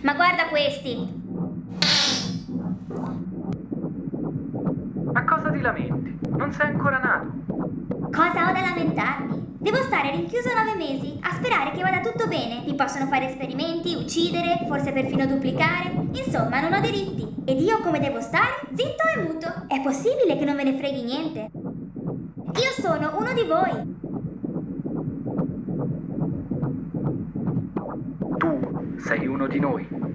Ma guarda questi. Ma cosa ti lamenti? Non sei ancora nato. Cosa ho da lamentarmi? Devo stare rinchiuso nove mesi a sperare che vada tutto bene. Mi possono fare esperimenti, uccidere, forse perfino duplicare. Insomma, non ho diritti. Ed io come devo stare? Zitto e muto. È possibile che non me ne freghi niente? Io sono uno di voi. Sei uno di noi.